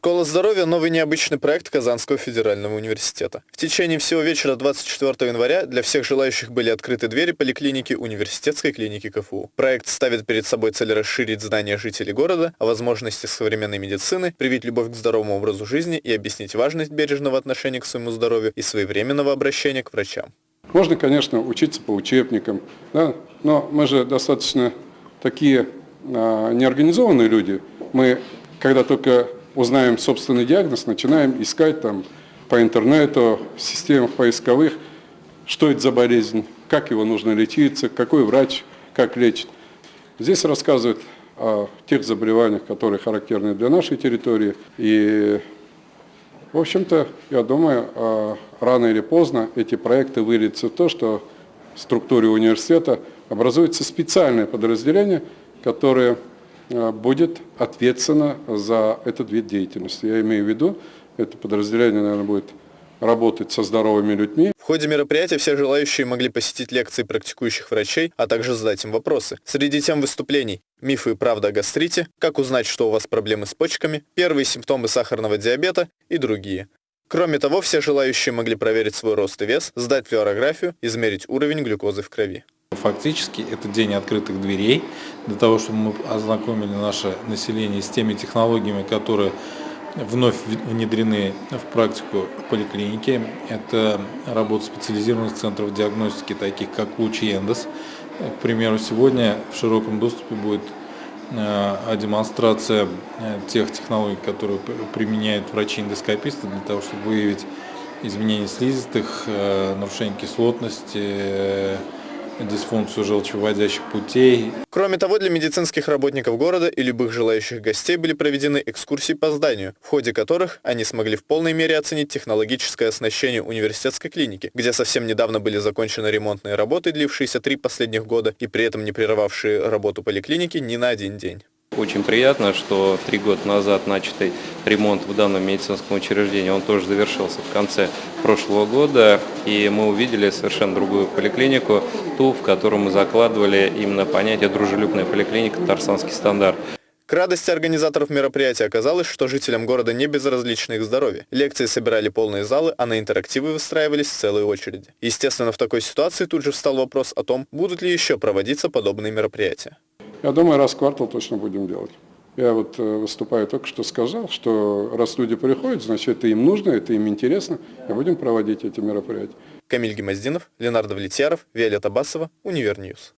Школа здоровья – новый необычный проект Казанского федерального университета. В течение всего вечера 24 января для всех желающих были открыты двери поликлиники университетской клиники КФУ. Проект ставит перед собой цель расширить знания жителей города о возможностях современной медицины, привить любовь к здоровому образу жизни и объяснить важность бережного отношения к своему здоровью и своевременного обращения к врачам. Можно, конечно, учиться по учебникам, да? но мы же достаточно такие а, неорганизованные люди. Мы, когда только узнаем собственный диагноз, начинаем искать там по интернету, в системах поисковых, что это за болезнь, как его нужно лечиться, какой врач, как лечит. Здесь рассказывают о тех заболеваниях, которые характерны для нашей территории. И, в общем-то, я думаю, а, рано или поздно эти проекты выльются в то, что в структуре университета образуется специальное подразделение, которое будет ответственно за этот вид деятельности. Я имею в виду, это подразделение, наверное, будет работать со здоровыми людьми. В ходе мероприятия все желающие могли посетить лекции практикующих врачей, а также задать им вопросы. Среди тем выступлений «Мифы и правда о гастрите», «Как узнать, что у вас проблемы с почками», «Первые симптомы сахарного диабета» и другие. Кроме того, все желающие могли проверить свой рост и вес, сдать флюорографию, измерить уровень глюкозы в крови. Фактически это день открытых дверей для того, чтобы мы ознакомили наше население с теми технологиями, которые вновь внедрены в практику поликлиники. Это работа специализированных центров диагностики, таких как УЧИ и Эндос. К примеру, сегодня в широком доступе будет э, демонстрация э, тех технологий, которые применяют врачи-эндоскописты для того, чтобы выявить изменения слизистых, э, нарушение кислотности, дисфункцию желчевыводящих путей. Кроме того, для медицинских работников города и любых желающих гостей были проведены экскурсии по зданию, в ходе которых они смогли в полной мере оценить технологическое оснащение университетской клиники, где совсем недавно были закончены ремонтные работы, длившиеся три последних года и при этом не прерывавшие работу поликлиники ни на один день. Очень приятно, что три года назад начатый ремонт в данном медицинском учреждении, он тоже завершился в конце прошлого года, и мы увидели совершенно другую поликлинику, ту, в которую мы закладывали именно понятие «дружелюбная поликлиника», «Тарсанский стандарт». К радости организаторов мероприятия оказалось, что жителям города не безразлично их здоровье. Лекции собирали полные залы, а на интерактивы выстраивались целые очереди. Естественно, в такой ситуации тут же встал вопрос о том, будут ли еще проводиться подобные мероприятия. Я думаю, раз в квартал точно будем делать. Я вот э, выступаю только что сказал, что раз люди приходят, значит, это им нужно, это им интересно, и будем проводить эти мероприятия. Камиль Гимаздинов, Ленар Давлетьяров, Виолетта Басова, Универ News.